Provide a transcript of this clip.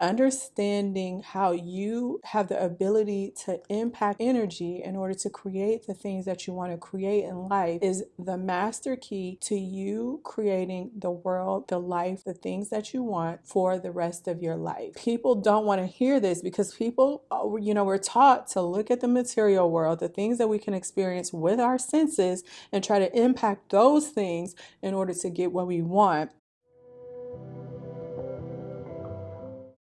understanding how you have the ability to impact energy in order to create the things that you want to create in life is the master key to you creating the world, the life, the things that you want for the rest of your life. People don't want to hear this because people, uh, you know, we're taught to look at the material world, the things that we can experience with our senses, and try to impact those things in order to get what we want